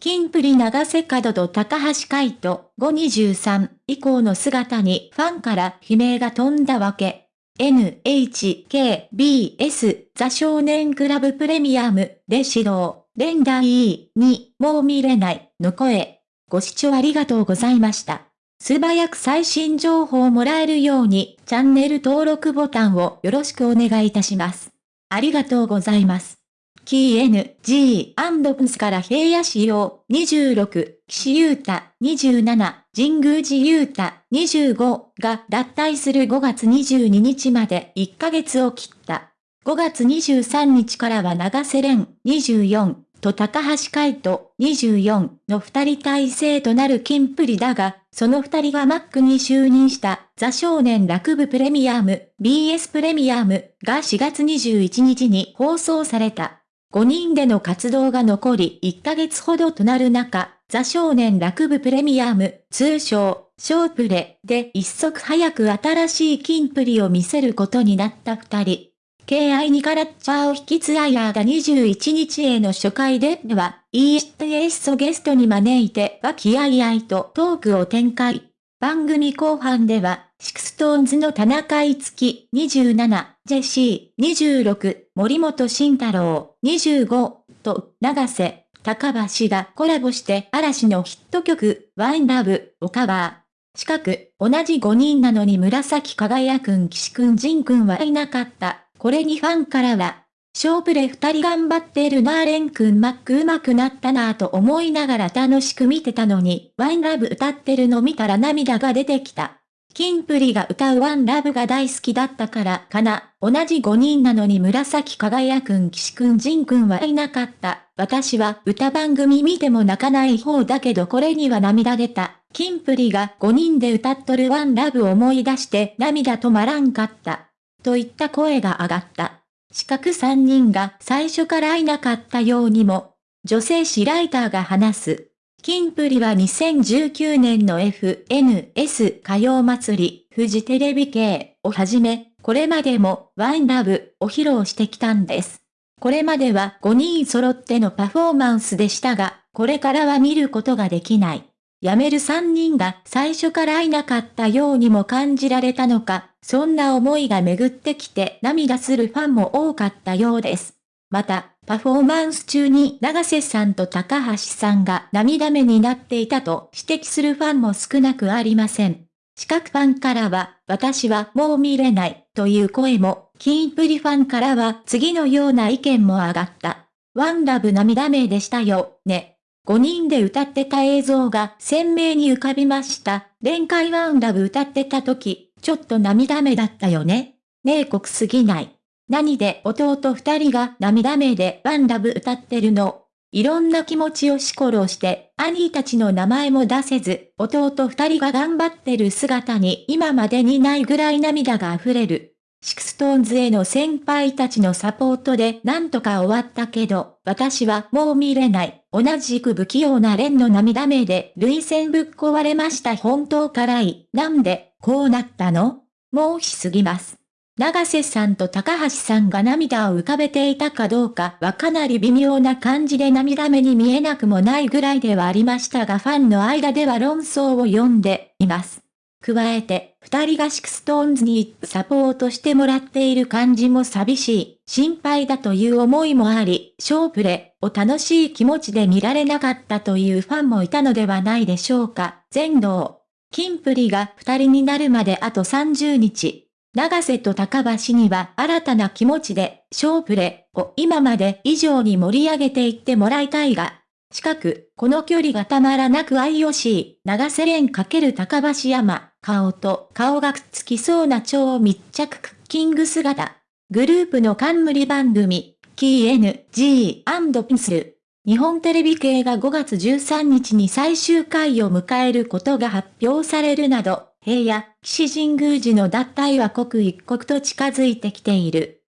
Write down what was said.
金プリ長瀬角と高橋海人523以降の姿にファンから悲鳴が飛んだわけ。NHKBS ザ少年クラブプレミアムで指導、連打 E にもう見れないの声。ご視聴ありがとうございました。素早く最新情報をもらえるようにチャンネル登録ボタンをよろしくお願いいたします。ありがとうございます。キー N、G、アンドプスから平野仕様、26、岸優太、27、神宮寺優太、25が脱退する5月22日まで1ヶ月を切った。5月23日からは長瀬廉、24、と高橋海人、24の二人体制となる金プリだが、その二人がマックに就任したザ少年楽部プレミアム、BS プレミアムが4月21日に放送された。5人での活動が残り1ヶ月ほどとなる中、ザ少年楽部プレミアム、通称、ショープレで一足早く新しい金プリを見せることになった二人。KI にカラッチャーを引き継いだ21日への初回では、ESTS をゲストに招いて和気あいあいとトークを展開。番組後半では、シクストーンズの田中いつき27、ジェシー26、森本慎太郎25と長瀬、高橋がコラボして嵐のヒット曲、ワインラブをカバー。近く、同じ5人なのに紫輝くん岸くん仁くんはいなかった。これにファンからは、勝負で二人頑張ってるなーレンくんマック上手くなったなぁと思いながら楽しく見てたのに、ワンラブ歌ってるの見たら涙が出てきた。キンプリが歌うワンラブが大好きだったからかな。同じ5人なのに紫輝くん岸くん仁くんはいなかった。私は歌番組見ても泣かない方だけどこれには涙出た。キンプリが5人で歌っとるワンラブを思い出して涙止まらんかった。といった声が上がった。四角3人が最初からいなかったようにも、女性誌ライターが話す。キンプリは2019年の FNS 歌謡祭り、フジテレビ系をはじめ、これまでもワンラブを披露してきたんです。これまでは5人揃ってのパフォーマンスでしたが、これからは見ることができない。辞める3人が最初からいなかったようにも感じられたのか、そんな思いが巡ってきて涙するファンも多かったようです。また、パフォーマンス中に長瀬さんと高橋さんが涙目になっていたと指摘するファンも少なくありません。四角ファンからは、私はもう見れないという声も、キンプリファンからは次のような意見も上がった。ワンラブ涙目でしたよ、ね。5人で歌ってた映像が鮮明に浮かびました。連会ワンラブ歌ってた時、ちょっと涙目だったよね。ねえ酷すぎない。何で弟二人が涙目で One love 歌ってるの？いろんな気持ちを押し殺して、兄たちの名前も出せず、弟二人が頑張ってる姿に今までにないぐらい涙が溢れる。 SixTONES への先輩たちのサポートでなんとか終わったけど、私はもう見れない。同じく不器用なレンの涙目で涙腺ぶっ壊れました本当辛い。なんで、こうなったの？もうしすぎます。長瀬さんと高橋さんが涙を浮かべていたかどうかはかなり微妙な感じで涙目に見えなくもないぐらいではありましたがファンの間では論争を呼んでいます。加えて、二人が SixTONES にサポートしてもらっている感じも寂しい、心配だという思いもあり、ショープレを楽しい気持ちで見られなかったというファンもいたのではないでしょうか。全道。キンプリが二人になるまであと30日。長瀬と高橋には新たな気持ちで、ショープレを今まで以上に盛り上げていってもらいたいが、近く、この距離がたまらなく IOC、長瀬連×高橋山、顔と顔がくっつきそうな超密着クッキング姿。グループの冠番組、キー N、G& ピンスル。日本テレビ系が5月13日に最終回を迎えることが発表されるなど、平野、岸神宮寺の脱退は刻一刻と近づいてきている。